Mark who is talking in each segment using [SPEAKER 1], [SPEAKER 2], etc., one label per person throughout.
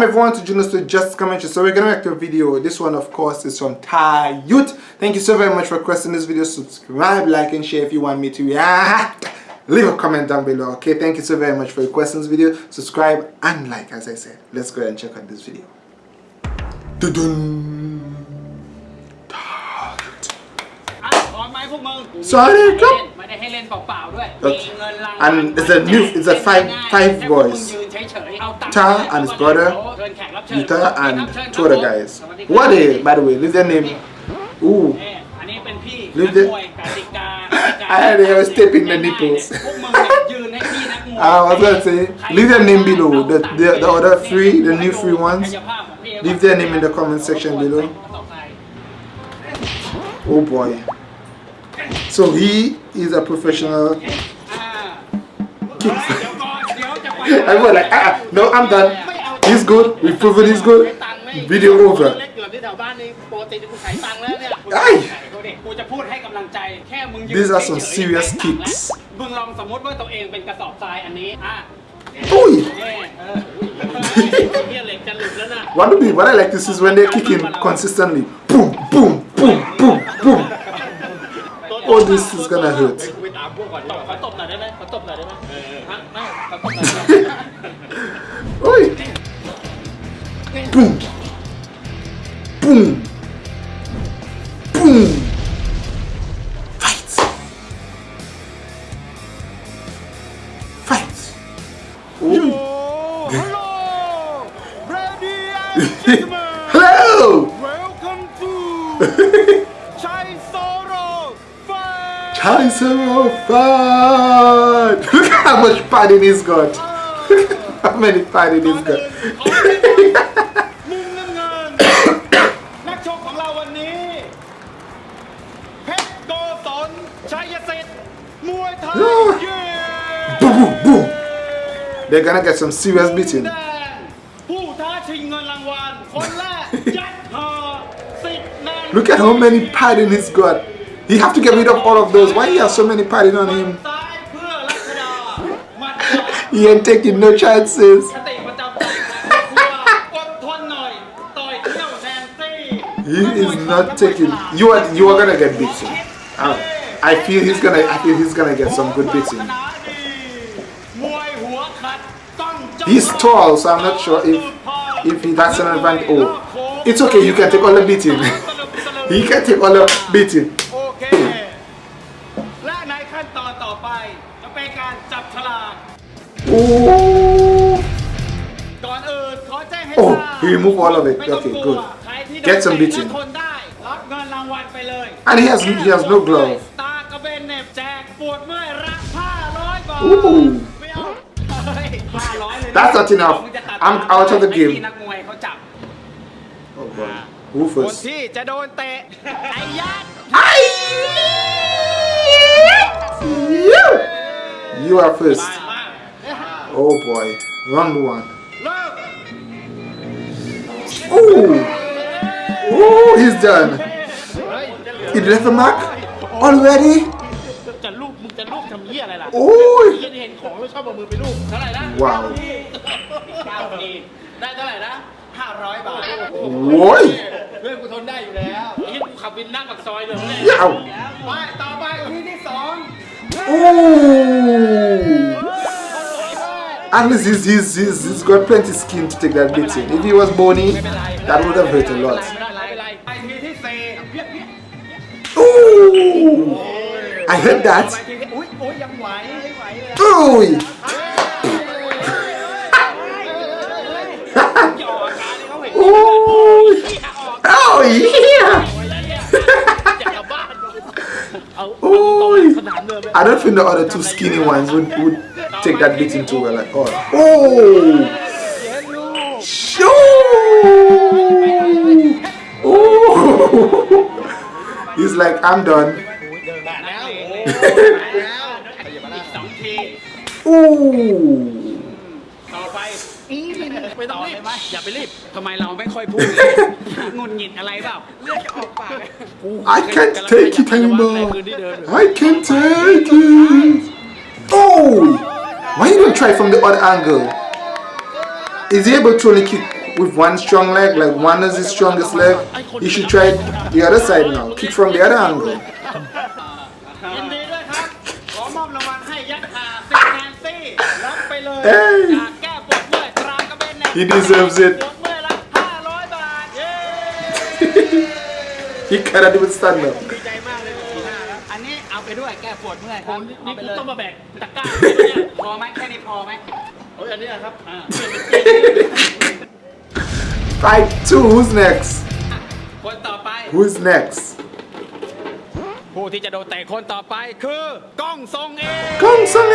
[SPEAKER 1] welcome everyone to Junos to Just Commentary. So we're gonna make a video. This one of course is from Thai Youth. Thank you so very much for requesting this video. Subscribe, like and share if you want me to. Yeah. Leave a comment down below. Okay, thank you so very much for requesting this video. Subscribe and like as I said. Let's go ahead and check out this video. Dun -dun. Sorry, come. And it's a new, it's a five, five boys. Ta and his brother, Yuta and two other guys. What are they, by the way? Leave their name. Ooh. Leave their. I had they was taping the nipples. I was gonna say, leave their name below. The, the the other three, the new three ones. Leave their name in the comment section below. Oh boy. So he is a professional I was like, ah, no, I'm done. He's good. We've proven he's good. Video over. ไอ้
[SPEAKER 2] กูจะพูดให้กำลังใจแค่มึงยืน
[SPEAKER 1] These are some
[SPEAKER 2] เฉยๆ
[SPEAKER 1] serious
[SPEAKER 2] แค่
[SPEAKER 1] kicks
[SPEAKER 2] มึงลองสมมติว่าตัวเองเป็นกระสอบทรายอันนี้อ่ะ
[SPEAKER 1] Oi!
[SPEAKER 2] เอ้เออเฮียเหล็กจะหลุดแล้วนะ
[SPEAKER 1] What, do we, what I like to see is when they're kicking consistently. Boom, boom, boom, boom, boom. Oh, this is gonna hurt.
[SPEAKER 2] ไปตามพวกก่อนตบขอตบหน่อยได้ไหมขอตบหน่อยได้ไหมฮะไม่ขอตบหน่อยได้ไหม
[SPEAKER 3] Fun.
[SPEAKER 1] Chancellor of Fun! Look at how much padding he's got. Look at how many padding he's got.
[SPEAKER 3] มุมน้ำเงิน นักชกของเราวันนี้ เพชรโกศลชัยสิทธิ์มวยไทยเย้
[SPEAKER 1] boom, boom, boom. They're gonna get some serious beating.
[SPEAKER 3] แดงผู้ท้าชิงเงินรางวัล คนแรก ยัดหอสิทธิ์แนน
[SPEAKER 1] Look at how many padding he's got. You have to get rid of all of those. Why he has so many padding on him? he ain't taking no chances. he is not taking. You are you are gonna get beaten. Um, I, feel he's gonna. I feel he's gonna get some good beating. He's tall, so I'm not sure if if he, that's an advantage. Oh, it's okay. You can take all the beating. he can take all the beating.
[SPEAKER 3] เป็นการจับฉลาก
[SPEAKER 1] Oh.
[SPEAKER 3] ก่อนอื่นขอแจ้งให้
[SPEAKER 1] Oh,
[SPEAKER 3] ทราบ
[SPEAKER 1] he removed all of it.
[SPEAKER 3] ไม่ต้อง
[SPEAKER 1] Okay,
[SPEAKER 3] กลัว
[SPEAKER 1] good.
[SPEAKER 3] ใครที่โดน
[SPEAKER 1] Get some
[SPEAKER 3] เตะ
[SPEAKER 1] beating.
[SPEAKER 3] และทนได้ รับเงินรางวัลไปเลย
[SPEAKER 1] And he has he has no glove.
[SPEAKER 3] ตากระเบนเหน็บแจกปวดเมื่อยรับ500บาท
[SPEAKER 1] Ooh.
[SPEAKER 3] ไม่เอาเฮ้ย500เลย
[SPEAKER 1] That's not enough.
[SPEAKER 3] มึงจะตัด
[SPEAKER 1] I'm out of the
[SPEAKER 3] ไอ้
[SPEAKER 1] game.
[SPEAKER 3] ที่นักมวยเขาจับ
[SPEAKER 1] Oh boy. Who
[SPEAKER 3] คน
[SPEAKER 1] first?
[SPEAKER 3] ที่จะโดนเตะ ไอ้ยัด
[SPEAKER 1] You are first.
[SPEAKER 3] มา
[SPEAKER 1] Oh boy. Round one.
[SPEAKER 3] เริ่ม
[SPEAKER 1] Ooh. Ooh, he's done. He left a mark already.
[SPEAKER 2] จะลูกมึงจะลูกทำเหี้ยอะไรล่ะ
[SPEAKER 1] Ooh.
[SPEAKER 2] เหี้ยเห็นของแล้วชอบเอามือไปลูกเท่าไหร่นะ
[SPEAKER 1] Wow.
[SPEAKER 2] เก้าทีได้เท่าไหร่นะห้าร้อยบาท
[SPEAKER 1] Boy.
[SPEAKER 2] เพื่อนกูทนได้อยู่แล้วไอ้เหี้ยกูขับวินนั่งปากซอยเลย
[SPEAKER 1] Yow.
[SPEAKER 3] ไปต่อไปทีที่สอง
[SPEAKER 1] Ooh. at least he's, he's, he's, he's got plenty skin to take that beating. If he was bony, that would have hurt a lot. Ooh! I heard that. Ooh! Ooh! Oh yeah! Ooh! I don't think the other two skinny ones would, would take that beating too well at all. Oh! Shoo! Oh! He's like, I'm done.
[SPEAKER 2] แล้วอีกสองที
[SPEAKER 1] Ooh!
[SPEAKER 2] ต่อไปไม่ต้องรีบอย่าไปรีบทำไมเราไม่ค่อยพูดเลยงุนหงิดอะไรเปล่าเลือดจะออกปาก
[SPEAKER 1] I can't take it anymore. I can't take it. Oh! why you don't try from the other angle? Is he able to only kick with one strong leg, like one is his strongest leg? You should try the other side now. Kick from the other angle. hey! He deserves it. he cannot even stand up.
[SPEAKER 3] ก้ปว
[SPEAKER 2] ดเมื่อยครับ
[SPEAKER 3] นี่
[SPEAKER 2] เอาไป
[SPEAKER 3] กู
[SPEAKER 2] เลย
[SPEAKER 3] ต้องมาแบกตะกร้า
[SPEAKER 2] พอไหมแค่นี้พอไหม
[SPEAKER 3] เฮ้ยอันนี้อะครับ
[SPEAKER 2] อ่า
[SPEAKER 1] Fight two. Who's next?
[SPEAKER 2] คนต่อไป
[SPEAKER 1] Who's next?
[SPEAKER 2] ผู้ที่จะโดนเตะคนต่อไปคือกล้องทรงเอง
[SPEAKER 1] Kong Sung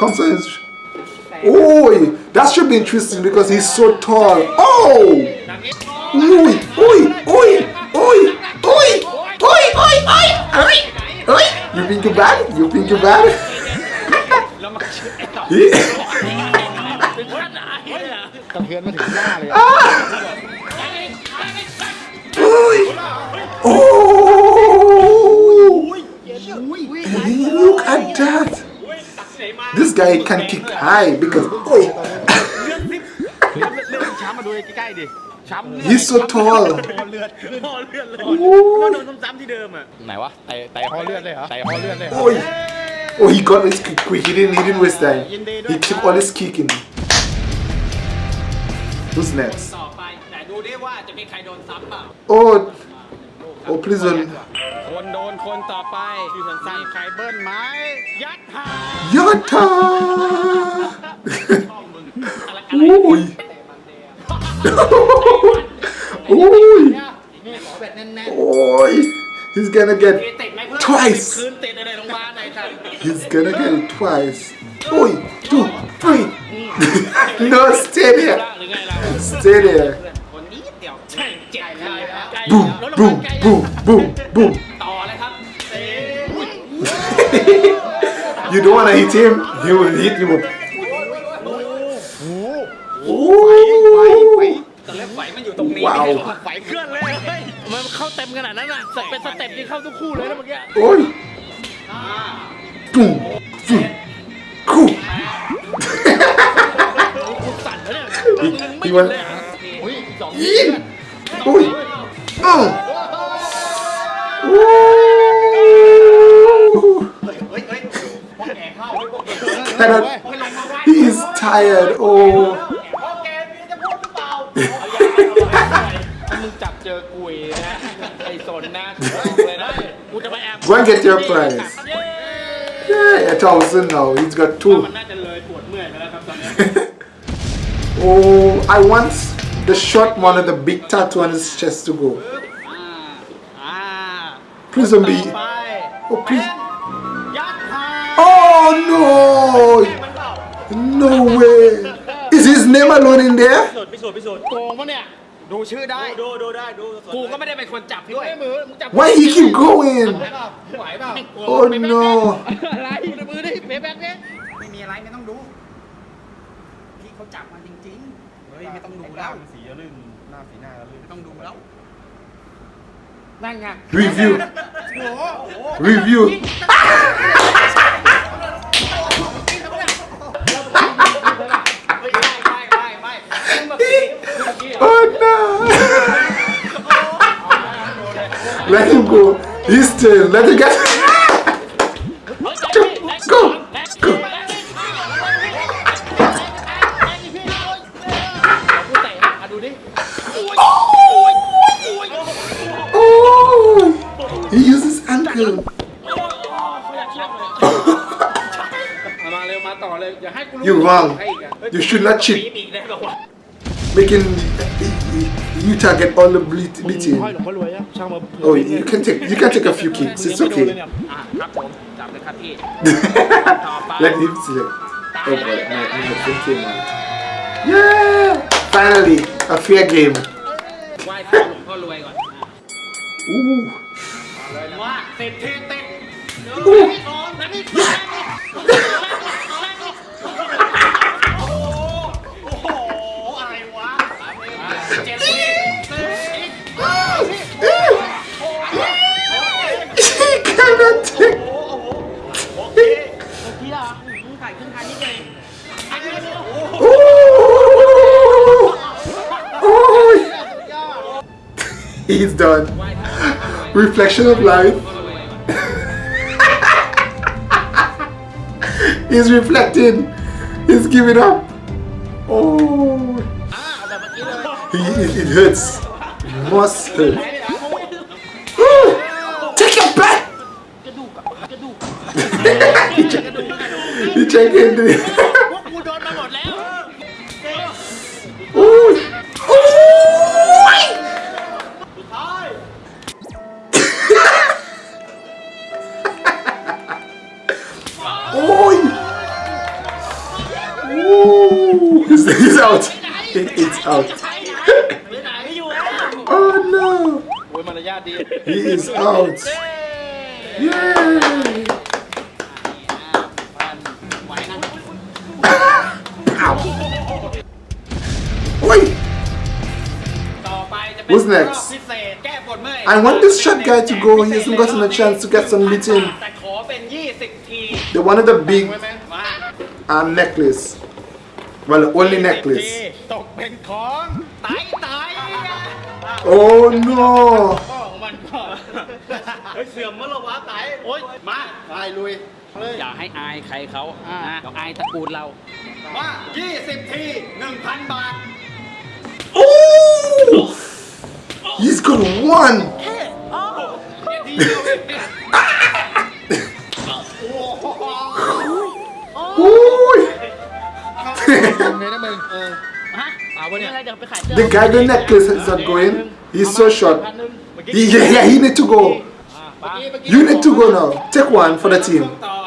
[SPEAKER 1] Kong Sung is. Oh, that should be interesting because he's so tall. Oh!
[SPEAKER 3] อย่างนี้
[SPEAKER 1] Oi! Oi! Oi! Oi! Ah! oh. Look at that! This guy can kick high because.
[SPEAKER 3] Oh.
[SPEAKER 1] He's so tall. Oh, he got his kick quick. He didn't. He didn't waste time. He took all his kick in. Who's next? Oh, oh, please don't.
[SPEAKER 2] คนโดนคนต่อไป
[SPEAKER 3] ชื่อสั้นๆใครเบิ้ลไม้ยัดทา
[SPEAKER 2] ยัดทาโอ้ยโอ้ยโอ้ย he's gonna get twice.
[SPEAKER 1] He's gonna get it twice. Oi, two, three. no, stay there. Stay there. Boom, boom, boom, boom, boom. you don't wanna hit him, he will hit you.
[SPEAKER 2] Wow. มัน
[SPEAKER 3] เข้าเต็มขนาดนั้นอะสเปเป็นสเต็ปที่เข้าทุกคู่เลยนะเมื่อกี้
[SPEAKER 1] โอ้
[SPEAKER 3] ยกูกูกูกูสั่นแล้วเนี่ยไม่
[SPEAKER 2] เลยอะอุ้ย
[SPEAKER 3] อีอุ้ยอ้าแต่ he's
[SPEAKER 1] tired oh Bring it your prize. Yeah, a thousand now. He's got two. oh, I want the short one of the big tattoo on his chest to go. Prison don't. Oh, please. Oh, no. No way. Is his name alone in there?
[SPEAKER 3] พิสูจน์พิสูจน์พิสูจน์
[SPEAKER 2] โกงปะเนี่ยดูชื่อได้
[SPEAKER 3] ดูดูได้ดู
[SPEAKER 2] กูก็ไม่ได้เป็นคนจับด้วย
[SPEAKER 3] ไม่มือมึงจับ
[SPEAKER 1] Why he keep going?
[SPEAKER 3] ไหวเปล่า
[SPEAKER 1] Oh no!
[SPEAKER 3] อะไรดูมือดิเป๊ะแบ็คเนี่ย
[SPEAKER 2] ไม่มีอะไรไม่ต้องดูพี่เขาจับมาจริงๆเฮ้ยไม่ต้องดูแล้ว
[SPEAKER 3] สีลื่นหน้าสีหน้าลื่น
[SPEAKER 2] ไม่ต้องดูแล้วนั่นไง
[SPEAKER 1] Review.
[SPEAKER 3] โอ้โห
[SPEAKER 1] Review. Let it get. go, go.
[SPEAKER 2] Oh.
[SPEAKER 1] oh! He uses ankle. You're wrong. You should not cheat making Yuta get all the beating. Oh, you can take you can take a few kicks. It's okay. Let him select. Oh boy, my, my thing came out. Yeah! Finally, a fair game. Ooh. Ooh. He's done. Reflection of life. He's reflecting. He's giving up. Oh. It, it hurts. It must hurt. Take your back! he checked in.
[SPEAKER 2] โอ้ย
[SPEAKER 3] มารยาทดี
[SPEAKER 1] He is out. Yay!
[SPEAKER 2] ไหวนะ
[SPEAKER 1] Ow! Oi!
[SPEAKER 2] ต่อไปจะเป็น
[SPEAKER 1] Who's
[SPEAKER 2] รอบ
[SPEAKER 1] next?
[SPEAKER 2] พิเศษแก้ปวดเมื่อย
[SPEAKER 1] I want this short guy to go. He hasn't gotten a chance to get some meeting.
[SPEAKER 2] แต่ขอเป็น 20 ที
[SPEAKER 1] They wanted a big
[SPEAKER 2] มา
[SPEAKER 1] um, necklace. Well, only necklace.
[SPEAKER 3] ตกเป็นของ
[SPEAKER 2] ไตไต
[SPEAKER 1] Oh no!
[SPEAKER 2] พ่อของมันก่อน
[SPEAKER 3] เฮ้ยเสื่อมมั้งเหรอวะไต
[SPEAKER 2] โอ๊ยมา
[SPEAKER 3] ตายลุยเลย
[SPEAKER 2] อย่าให้อายใครเขานะเราอายตระกูลเรา
[SPEAKER 3] มา20 ที 1,000 บาท
[SPEAKER 1] Oh! He's got one.
[SPEAKER 2] ทีเดียวเองเนี่ย
[SPEAKER 1] Ooh!
[SPEAKER 3] เลยนะมึงเออ
[SPEAKER 1] the guy the necklace is not going. He's so short. He, yeah, yeah, he need to go. You need to go now. Take one for the team.
[SPEAKER 2] ต่อ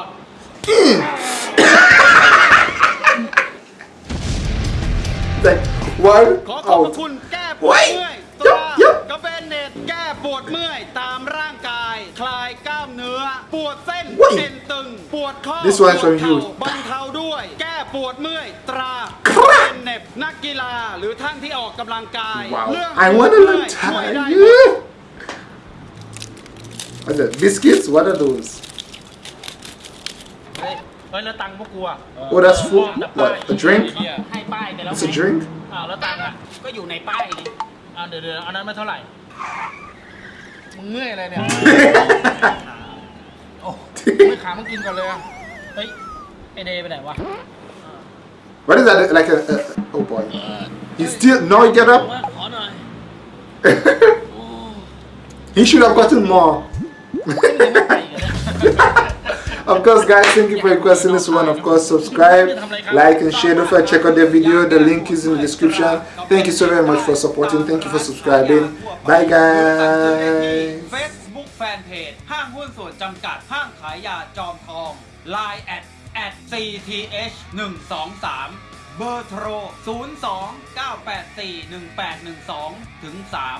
[SPEAKER 1] Like one
[SPEAKER 3] ขอขอบพระ
[SPEAKER 1] out.
[SPEAKER 3] คุณแก้ปว
[SPEAKER 1] โอ้
[SPEAKER 3] ด
[SPEAKER 1] ย
[SPEAKER 3] เมื่อย
[SPEAKER 1] ยั
[SPEAKER 3] ตัว
[SPEAKER 1] บยับ
[SPEAKER 3] กาแฟเน็ตแก้ปวดเมื่อยตามร่างกาย คลายกล้ามเนื้อ ปวดเส้น
[SPEAKER 1] โอ้ย
[SPEAKER 3] เอ็นตึง ปวดข้อ
[SPEAKER 1] This one
[SPEAKER 3] ปวด
[SPEAKER 1] from you
[SPEAKER 3] เข่าบรรเทาด้วย แก้ปวดเมื่อยตรา
[SPEAKER 1] ครับ
[SPEAKER 3] เป็ นเน็บนักกีฬาหรือท่านที่ออกกำลังกาย
[SPEAKER 1] Wow.
[SPEAKER 3] เรื่อง
[SPEAKER 1] I
[SPEAKER 3] ปว
[SPEAKER 1] want
[SPEAKER 3] ด
[SPEAKER 1] to
[SPEAKER 3] เมื่อย
[SPEAKER 1] learn
[SPEAKER 3] ช่วยได้
[SPEAKER 1] Thai.
[SPEAKER 3] หมด
[SPEAKER 1] What's that? Biscuits? What are those?
[SPEAKER 3] เฮ้ยแล้วตังค์พวกกูอะ
[SPEAKER 1] Oh, that's food. What? A drink?
[SPEAKER 2] ให้ป้ายไปแล้ว
[SPEAKER 1] It's a drink?
[SPEAKER 2] อ้าวแล้วตังค์อะก็อยู่ในป้ายนี่
[SPEAKER 3] อ่าเดี๋ยวเดี๋ยวอันนั้นไม่เท่าไหร่มึงเมื่อยอะไรเนี่ย โอ้ไม่ขามึงกินก่อนเลยอะ
[SPEAKER 2] เฮ้ยไอเดย์ไปไหนวะ
[SPEAKER 1] What is that? Like a, a, oh boy. He still no. Get up. he should have gotten more. of course guys thank you for requesting this one of course subscribe like and share don't forget to check out the video the link is in the description thank you so very much for supporting thank you for subscribing bye guys
[SPEAKER 3] Facebook Line at 4th 123 เบอร์โทร 029841812 ถึง 3